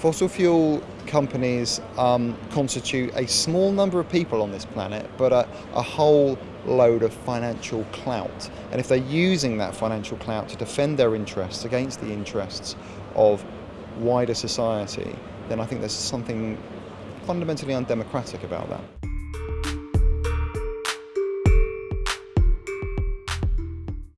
Fossil fuel companies um, constitute a small number of people on this planet, but a, a whole load of financial clout. And if they're using that financial clout to defend their interests against the interests of wider society, then I think there's something fundamentally undemocratic about that.